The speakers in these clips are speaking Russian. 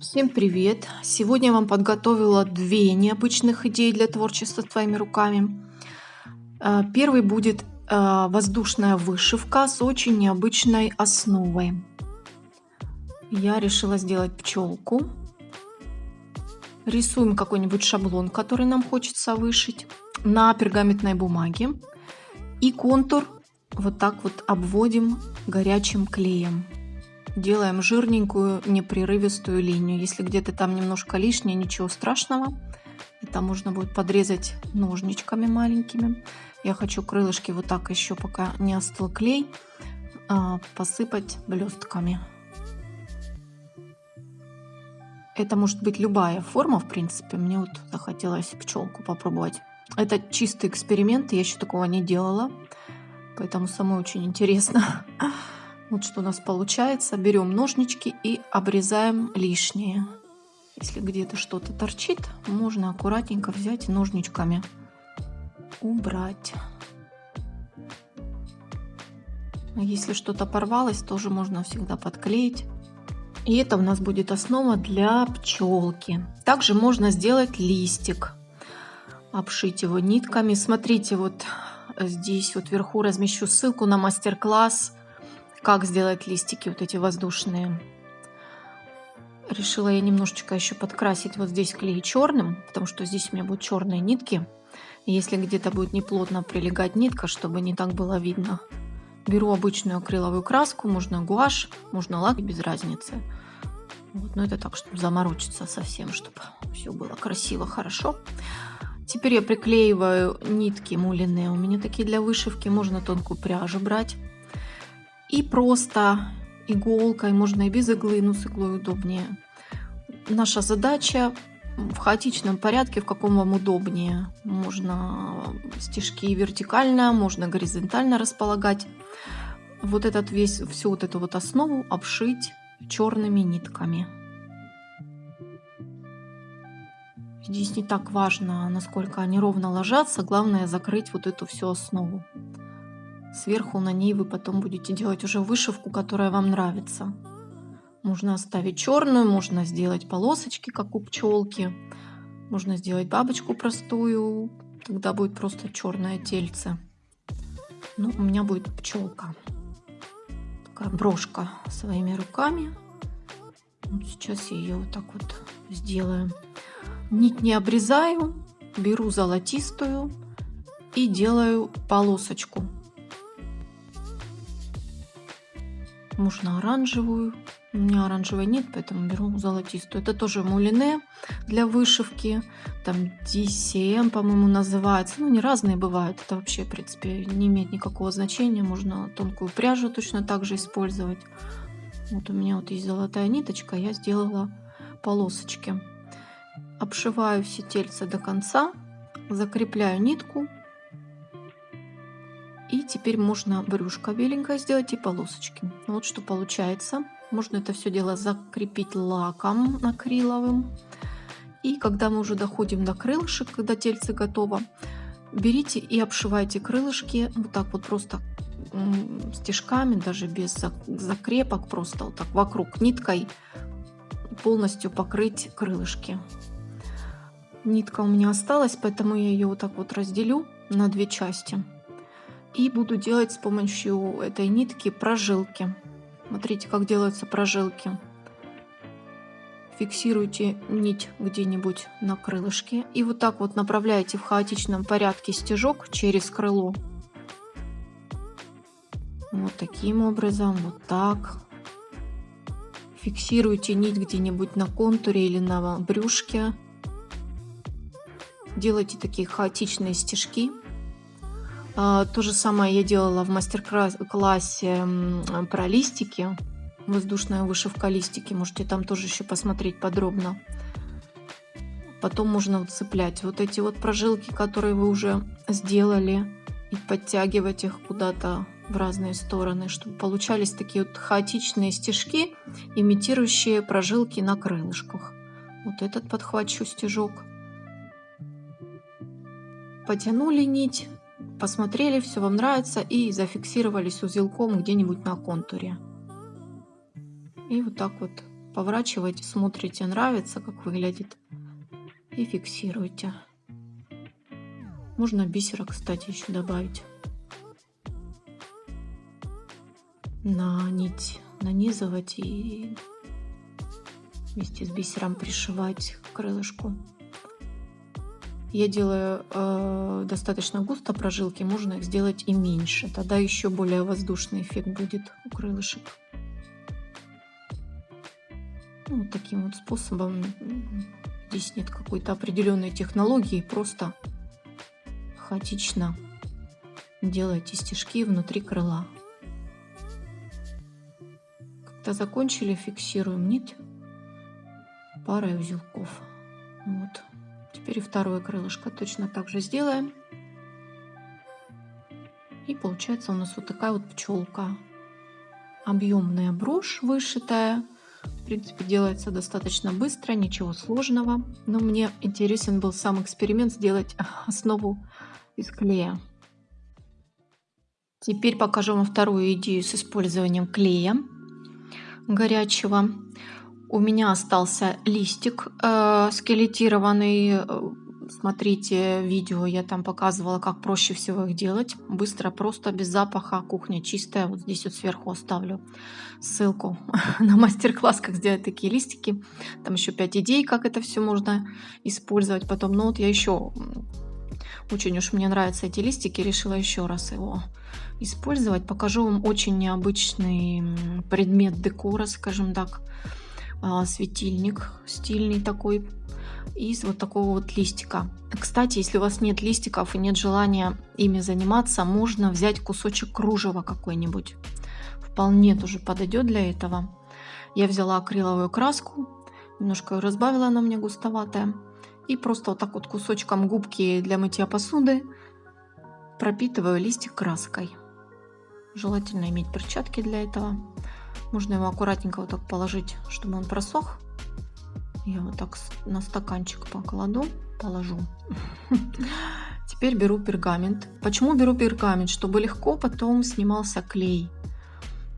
Всем привет! Сегодня я вам подготовила две необычных идеи для творчества своими руками. Э, первый будет э, воздушная вышивка с очень необычной основой. Я решила сделать пчелку. Рисуем какой-нибудь шаблон, который нам хочется вышить на пергаментной бумаге. И контур вот так вот обводим горячим клеем делаем жирненькую непрерывистую линию. Если где-то там немножко лишнее, ничего страшного. Это можно будет подрезать ножничками маленькими. Я хочу крылышки вот так еще, пока не остыл клей, а, посыпать блестками. Это может быть любая форма, в принципе. Мне вот захотелось пчелку попробовать. Это чистый эксперимент, я еще такого не делала. Поэтому самой очень интересно. Вот что у нас получается. Берем ножнички и обрезаем лишнее. Если где-то что-то торчит, можно аккуратненько взять ножничками убрать. Если что-то порвалось, тоже можно всегда подклеить. И это у нас будет основа для пчелки. Также можно сделать листик, обшить его нитками. Смотрите, вот здесь вот вверху размещу ссылку на мастер-класс как сделать листики вот эти воздушные. Решила я немножечко еще подкрасить вот здесь клей черным, потому что здесь у меня будут черные нитки. Если где-то будет неплотно прилегать нитка, чтобы не так было видно, беру обычную акриловую краску, можно гуашь, можно лак, без разницы. Вот, но это так, чтобы заморочиться совсем, чтобы все было красиво, хорошо. Теперь я приклеиваю нитки мулиные. У меня такие для вышивки. Можно тонкую пряжу брать. И просто иголкой, можно и без иглы, но с иглой удобнее. Наша задача в хаотичном порядке, в каком вам удобнее. Можно стежки вертикально, можно горизонтально располагать. Вот этот весь, всю вот эту вот основу обшить черными нитками. Здесь не так важно, насколько они ровно ложатся, главное закрыть вот эту всю основу. Сверху на ней вы потом будете делать уже вышивку, которая вам нравится. Можно оставить черную, можно сделать полосочки, как у пчелки. Можно сделать бабочку простую, тогда будет просто черное тельце. Ну, у меня будет пчелка. Такая брошка своими руками. Вот сейчас я ее вот так вот сделаю. Нить не обрезаю, беру золотистую и делаю полосочку. Можно оранжевую. У меня оранжевой нет, поэтому беру золотистую. Это тоже мулине для вышивки. Там DCM, по-моему, называется. Ну, не разные бывают. Это вообще, в принципе, не имеет никакого значения. Можно тонкую пряжу точно так же использовать. Вот у меня вот есть золотая ниточка. Я сделала полосочки. Обшиваю все тельца до конца. Закрепляю нитку и теперь можно брюшко беленькое сделать и полосочки. Вот что получается. Можно это все дело закрепить лаком акриловым. И когда мы уже доходим до крылышек, когда тельце готово, берите и обшивайте крылышки вот так вот просто стежками, даже без закрепок, просто вот так вокруг ниткой полностью покрыть крылышки. Нитка у меня осталась, поэтому я ее вот так вот разделю на две части. И буду делать с помощью этой нитки прожилки. Смотрите, как делаются прожилки. Фиксируйте нить где-нибудь на крылышке. И вот так вот направляете в хаотичном порядке стежок через крыло. Вот таким образом, вот так. Фиксируйте нить где-нибудь на контуре или на брюшке. Делайте такие хаотичные стежки. А, то же самое я делала в мастер-классе про листики. Воздушная вышивка листики. Можете там тоже еще посмотреть подробно. Потом можно цеплять вот эти вот прожилки, которые вы уже сделали. И подтягивать их куда-то в разные стороны, чтобы получались такие вот хаотичные стежки, имитирующие прожилки на крылышках. Вот этот подхвачу стежок. Потянули нить, посмотрели, все вам нравится и зафиксировались узелком где-нибудь на контуре. И вот так вот поворачиваете, смотрите, нравится, как выглядит, и фиксируйте. Можно бисера, кстати, еще добавить на нить, нанизывать и вместе с бисером пришивать крылышку. Я делаю э, достаточно густо прожилки, можно их сделать и меньше. Тогда еще более воздушный эффект будет у крылышек. Ну, вот таким вот способом. Здесь нет какой-то определенной технологии, просто хаотично делайте стежки внутри крыла. Когда закончили, фиксируем нить парой узелков. Вот. Теперь и второе крылышко точно так же сделаем. И получается у нас вот такая вот пчелка. Объемная брошь вышитая. В принципе, делается достаточно быстро, ничего сложного. Но мне интересен был сам эксперимент сделать основу из клея. Теперь покажу вам вторую идею с использованием клея горячего. У меня остался листик э, скелетированный. Смотрите видео, я там показывала, как проще всего их делать. Быстро, просто, без запаха, кухня чистая. Вот здесь вот сверху оставлю ссылку на мастер-класс, как сделать такие листики. Там еще 5 идей, как это все можно использовать потом. Но вот я еще очень уж мне нравятся эти листики, решила еще раз его использовать. Покажу вам очень необычный предмет декора, скажем так. А, светильник стильный такой из вот такого вот листика. Кстати, если у вас нет листиков и нет желания ими заниматься, можно взять кусочек кружева какой-нибудь. Вполне тоже подойдет для этого. Я взяла акриловую краску, немножко ее разбавила, она мне густоватая. И просто вот так вот кусочком губки для мытья посуды пропитываю листик краской. Желательно иметь перчатки для этого. Можно его аккуратненько вот так положить, чтобы он просох. Я вот так на стаканчик покладу, положу. Теперь беру пергамент. Почему беру пергамент? Чтобы легко потом снимался клей.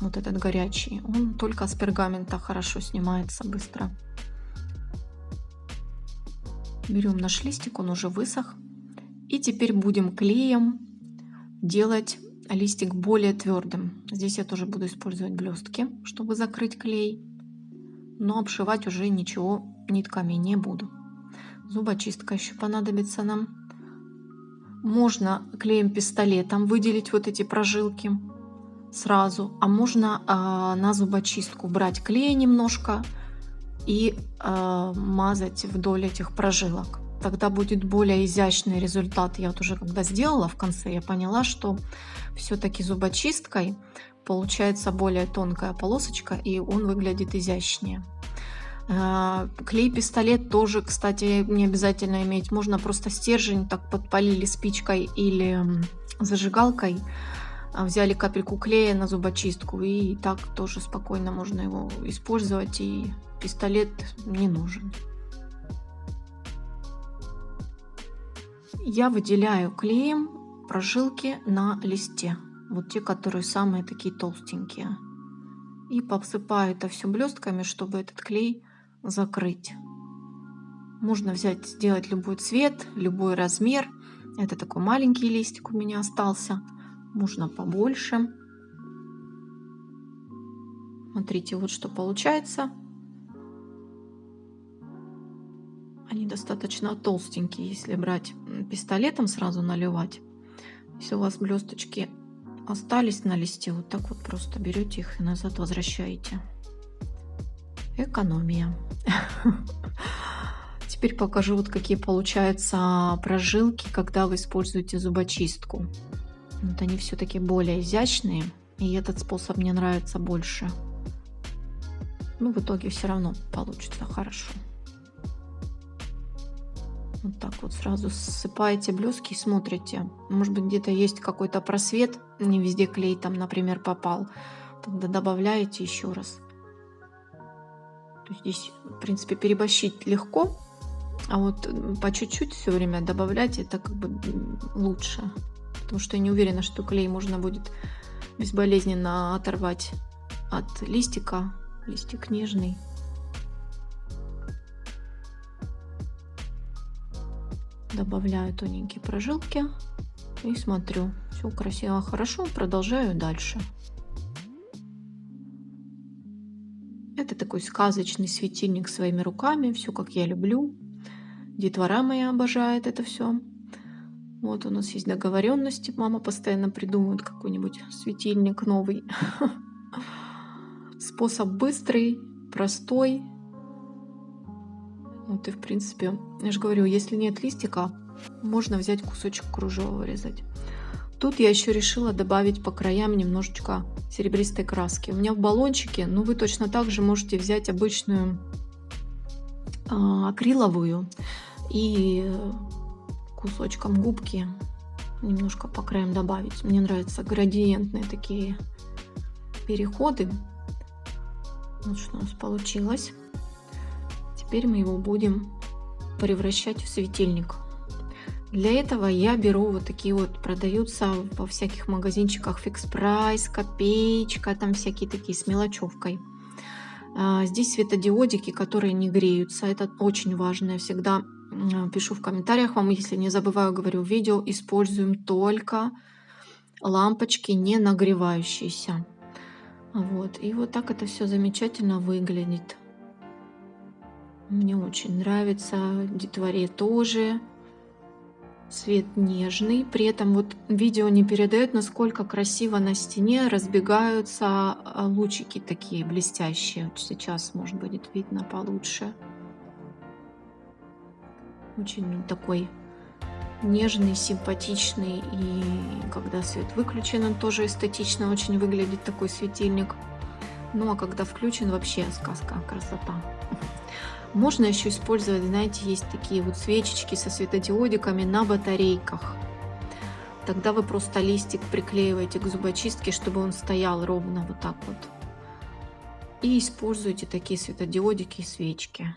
Вот этот горячий. Он только с пергамента хорошо снимается быстро. Берем наш листик, он уже высох. И теперь будем клеем делать листик более твердым. Здесь я тоже буду использовать блестки, чтобы закрыть клей. Но обшивать уже ничего нитками не буду. Зубочистка еще понадобится нам. Можно клеем пистолетом выделить вот эти прожилки сразу, а можно э, на зубочистку брать клей немножко и э, мазать вдоль этих прожилок тогда будет более изящный результат. Я вот уже когда сделала в конце, я поняла, что все-таки зубочисткой получается более тонкая полосочка, и он выглядит изящнее. А, клей-пистолет тоже, кстати, не обязательно иметь. Можно просто стержень так подпалили спичкой или зажигалкой, а, взяли капельку клея на зубочистку, и так тоже спокойно можно его использовать, и пистолет не нужен. Я выделяю клеем прожилки на листе. Вот те, которые самые такие толстенькие. И посыпаю это все блестками, чтобы этот клей закрыть. Можно взять, сделать любой цвет, любой размер. Это такой маленький листик у меня остался. Можно побольше. Смотрите, вот что получается. Достаточно толстенькие, если брать пистолетом сразу наливать. Если у вас блесточки остались на листе, вот так вот просто берете их и назад возвращаете. Экономия. Теперь покажу, вот какие получаются прожилки, когда вы используете зубочистку. Вот они все-таки более изящные, и этот способ мне нравится больше. Ну, в итоге все равно получится хорошо. Вот так вот сразу ссыпаете блески и смотрите. Может быть где-то есть какой-то просвет, не везде клей там, например, попал. Тогда добавляете еще раз. Здесь, в принципе, переборщить легко, а вот по чуть-чуть все время добавлять это как бы лучше. Потому что я не уверена, что клей можно будет безболезненно оторвать от листика. Листик нежный. Добавляю тоненькие прожилки и смотрю. Все красиво, хорошо. Продолжаю дальше. Это такой сказочный светильник своими руками. Все как я люблю. Детвора моя обожает это все. Вот у нас есть договоренности. Мама постоянно придумывает какой-нибудь светильник новый. Способ быстрый, простой. Вот и в принципе, я же говорю, если нет листика, можно взять кусочек кружева вырезать. Тут я еще решила добавить по краям немножечко серебристой краски. У меня в баллончике, ну вы точно так же можете взять обычную э, акриловую и кусочком губки немножко по краям добавить. Мне нравятся градиентные такие переходы. Вот что у нас получилось. Теперь мы его будем превращать в светильник. Для этого я беру вот такие вот, продаются во всяких магазинчиках фикс прайс, копеечка, там всякие такие с мелочевкой. А, здесь светодиодики, которые не греются, это очень важно. Я всегда пишу в комментариях вам, если не забываю, говорю, видео используем только лампочки не нагревающиеся. Вот, и вот так это все замечательно выглядит. Мне очень нравится, детворе тоже. Цвет нежный, при этом вот видео не передает, насколько красиво на стене разбегаются а, лучики такие блестящие. Вот сейчас, может, будет видно получше. Очень такой нежный, симпатичный. И когда свет выключен, он тоже эстетично очень выглядит, такой светильник. Ну а когда включен, вообще сказка, красота. Можно еще использовать, знаете, есть такие вот свечечки со светодиодиками на батарейках. Тогда вы просто листик приклеиваете к зубочистке, чтобы он стоял ровно вот так вот. И используйте такие светодиодики и свечки.